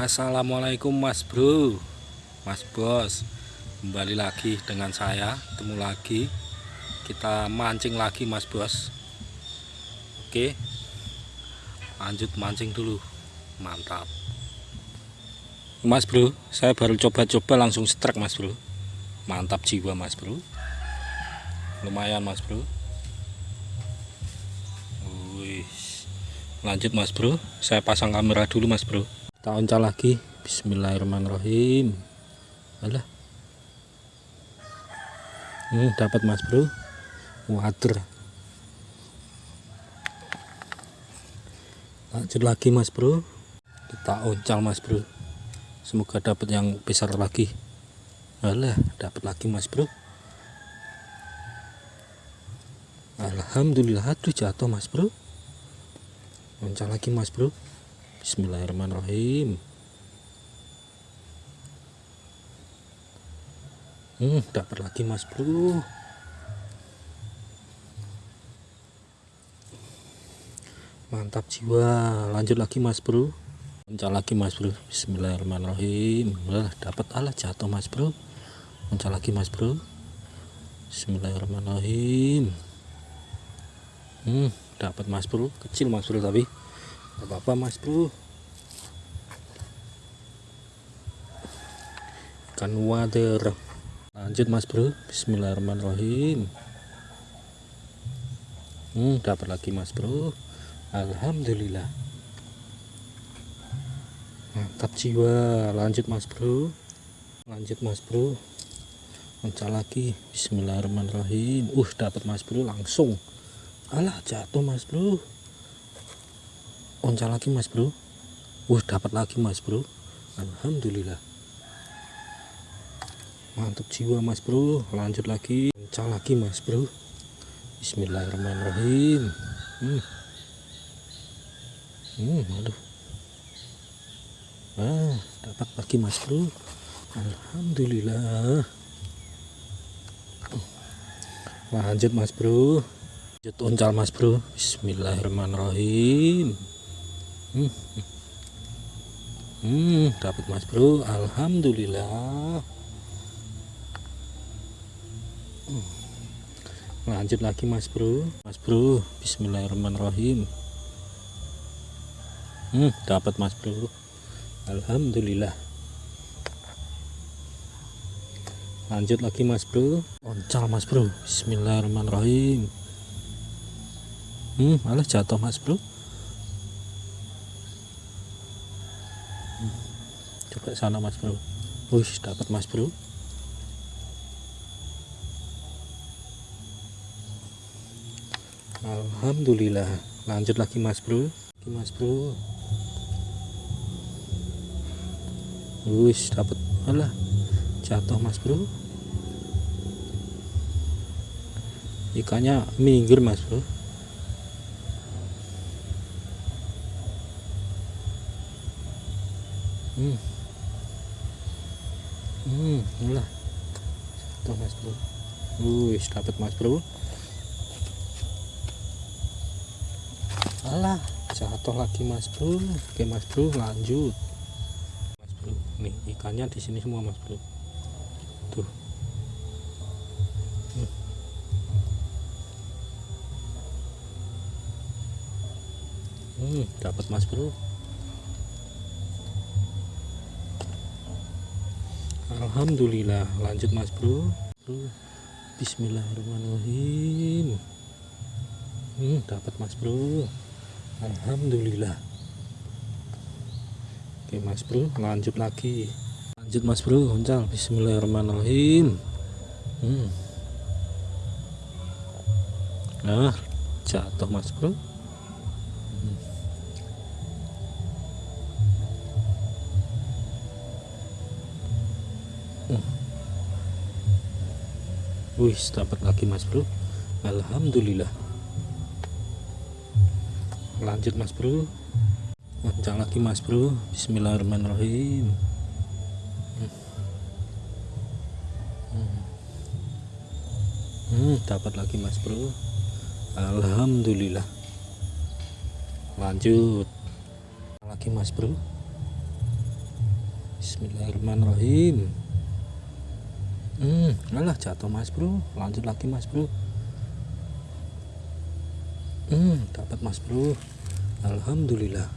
Assalamualaikum mas bro. Mas bos Kembali lagi dengan saya. Ketemu lagi. Kita mancing lagi mas bos. Oke. Lanjut mancing dulu. Mantap. Mas bro Saya baru coba-coba langsung strike mas bro. Mantap jiwa mas bro. Lumayan mas bro. Wih. Lanjut mas bro. Saya pasang kamera dulu mas bro kita oncal lagi. Bismillahirrahmanirrahim. Alah. Hmm, dapat mas bro. Water lanjut lagi mas bro. Kita oncal mas bro. Semoga dapat yang besar lagi. Alah dapat lagi mas bro. Alhamdulillah tuh jatuh mas bro. Loncat lagi mas bro Bismillahirrahmanirrahim. Hmm dapat lagi mas bro. Mantap jiwa. Lanjut lagi mas bro. Loncat lagi mas bro. Bismillahirrahmanirrahim. Dapat alat jatuh mas bro. Loncat lagi mas bro. Bismillahirrahmanirrahim. Hmm dapat mas bro. Kecil mas bro tapi apa-apa mas bro. Ikan wader. Lanjut mas bro. Bismillahirrahmanirrahim. Hmm dapat lagi mas bro. Alhamdulillah. Mantap jiwa. Lanjut mas bro. Lanjut mas bro. Mencah lagi. Bismillahirrahmanirrahim. Uh dapat mas bro langsung. Alah jatuh mas bro onca lagi mas bro. Wah dapat lagi mas bro. Alhamdulillah. Mantap jiwa mas bro. Lanjut lagi. Onca lagi mas bro. Bismillahirrahmanirrahim. Hmm. Hmm, aduh. Ah dapat lagi mas bro. Alhamdulillah. Lanjut mas bro. Lanjut uncal mas bro. Bismillahirrahmanirrahim hmm, hmm dapat mas bro alhamdulillah. Hmm. lanjut lagi mas bro. Mas bro bismillahirrahmanirrahim. Hmm dapat mas bro. Alhamdulillah. Lanjut lagi mas bro. Oncal mas bro bismillahirrahmanirrahim. Hmm malah jatuh mas bro coba sana mas bro. Wih dapat mas bro. Alhamdulillah. Lanjut lagi mas bro. Lagi mas bro. Wih dapat. Malah jatuh mas bro. Ikannya minggir mas bro hmm. Hmm satu mas bro. Wih dapat mas bro. Alah jatuh lagi mas bro. Oke mas bro lanjut. Mas bro nih ikannya di sini semua mas bro. Tuh. Hmm. Hmm, dapat mas bro Alhamdulillah. Lanjut mas bro. Bismillahirrahmanirrahim. Hmm, dapat mas bro. Alhamdulillah. Oke mas bro lanjut lagi. Lanjut mas bro oncal Bismillahirrahmanirrahim. Hmm. nah jatuh mas bro Wih, dapat lagi Mas Bro. Alhamdulillah. Lanjut Mas Bro. Lanjut lagi Mas Bro. Bismillahirrahmanirrahim. Hmm. hmm, dapat lagi Mas Bro. Alhamdulillah. Lanjut. Lagi Mas Bro. Bismillahirrahmanirrahim hmm. Alah jatuh mas bro. Lanjut lagi mas bro. Hmm dapat mas bro. Alhamdulillah.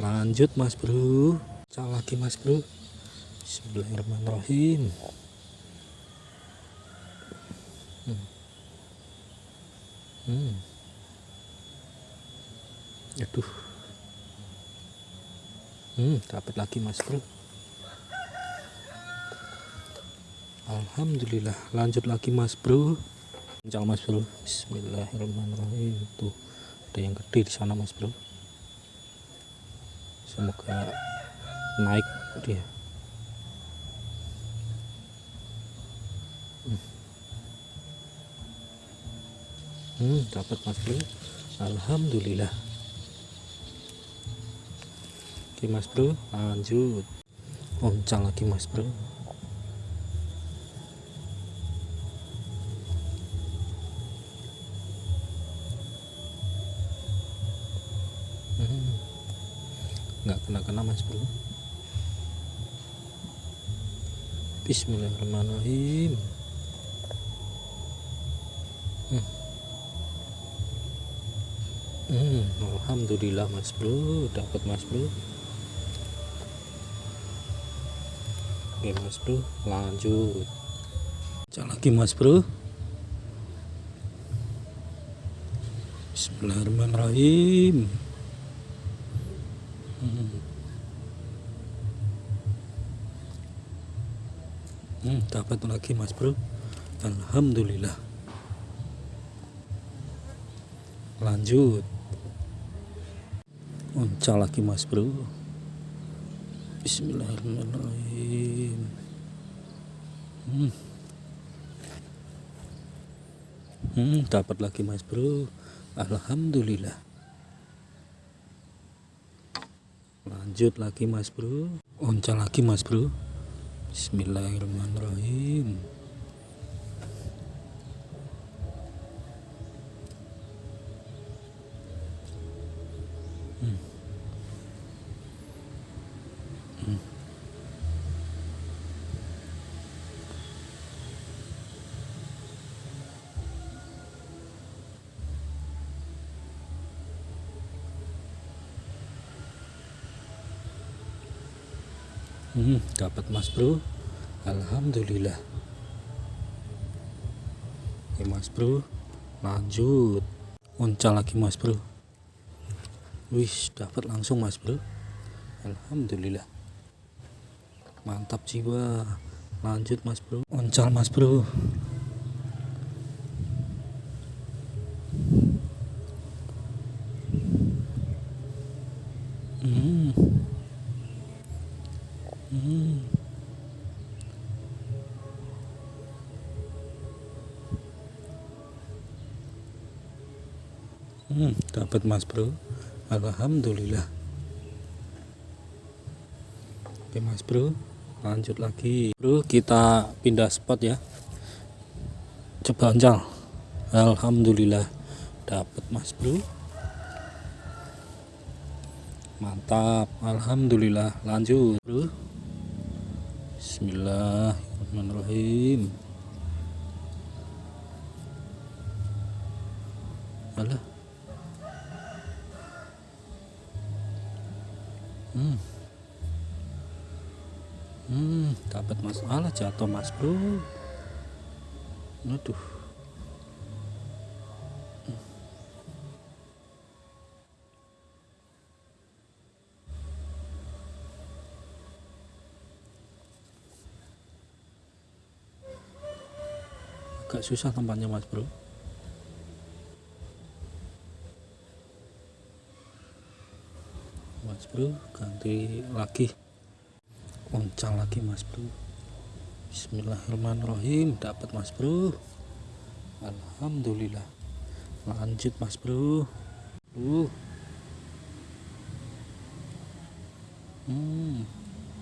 Lanjut mas bro. Cak lagi mas bro. Bismillahirrahmanirrahim. Hmm. Hmm. aduh. Hmm dapat lagi mas bro Alhamdulillah. Lanjut lagi mas bro. Kencang mas bro. Bismillahirrahmanirrahim. Tuh ada yang gede di sana mas bro. Semoga naik dia. Hmm, hmm dapat mas bro. Alhamdulillah. Oke mas bro. Lanjut. Oncang lagi mas bro hmm. Nggak kena-kena mas bro. Bismillahirrahmanirrahim. Hmm. Hmm, Alhamdulillah mas bro. Dapat mas bro. Oke mas bro. Lanjut. Cek lagi mas bro. Bismillahirrahmanirrahim hmm. Hmm, dapat lagi mas bro. Alhamdulillah. Lanjut. Uncal lagi mas bro. Bismillahirrahmanirrahim. Hmm. Hmm, dapat lagi mas bro. Alhamdulillah lanjut lagi mas bro. Uncal lagi mas bro. Bismillahirrahmanirrahim hmm, dapat mas bro. Alhamdulillah. Oke mas bro. Lanjut. Uncal lagi mas bro. Wis dapat langsung mas bro. Alhamdulillah. Mantap jiwa. Lanjut mas bro. Uncal mas bro. Hmm Hmm. Hmm, dapat Mas Bro. Alhamdulillah. Oke Mas Bro, lanjut lagi. Bro, kita pindah spot ya. Coba oncal. Alhamdulillah dapat Mas Bro. Mantap. Alhamdulillah. Lanjut, Bro. Bismillahirrahmanirrahim. Alah. Hmm. Hmm dapat masalah jatuh mas bro. Aduh susah tempatnya mas bro. Mas bro ganti lagi. Oncal lagi mas bro. Bismillahirrahmanirrahim. Dapat mas bro. Alhamdulillah. Lanjut mas bro. Uh. Hmm,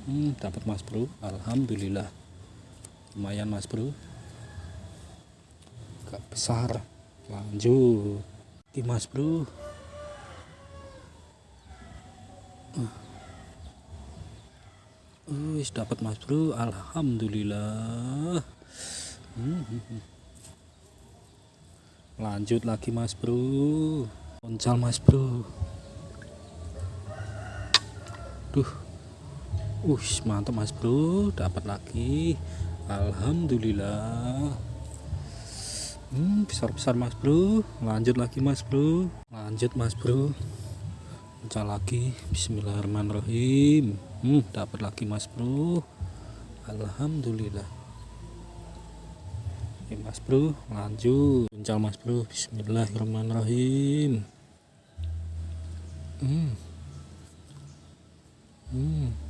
hmm dapat mas bro. Alhamdulillah. Lumayan mas bro agak besar lanjut Dimas bro Wis dapat Mas Bro, alhamdulillah. Hmm, hmm, hmm. Lanjut lagi Mas Bro. Oncal Mas Bro. Duh. Ush, mantap Mas Bro, dapat lagi. Alhamdulillah. Hmm, besar-besar Mas Bro. Lanjut lagi Mas Bro. Lanjut Mas Bro. Pecah lagi. Bismillahirrahmanirrahim. Hmm, dapat lagi Mas Bro. Alhamdulillah. Oke Mas Bro, lanjut. Pecah Mas Bro. Bismillahirrahmanirrahim. Hmm. Hmm.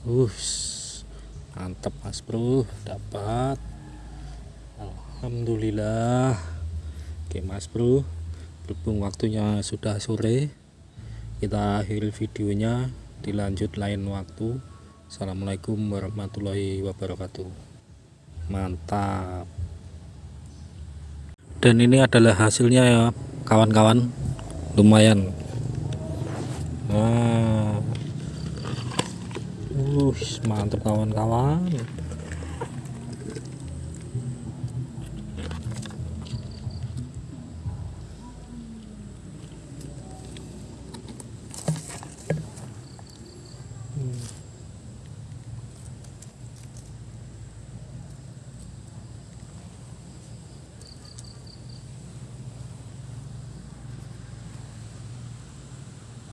Us, mantap Mas Bro, dapat. Alhamdulillah. Oke Mas Bro, berhubung waktunya sudah sore, kita akhiri videonya. Dilanjut lain waktu. Assalamualaikum warahmatullahi wabarakatuh. Mantap. Dan ini adalah hasilnya ya, kawan-kawan. Lumayan. Nah. Wush, mantap kawan-kawan.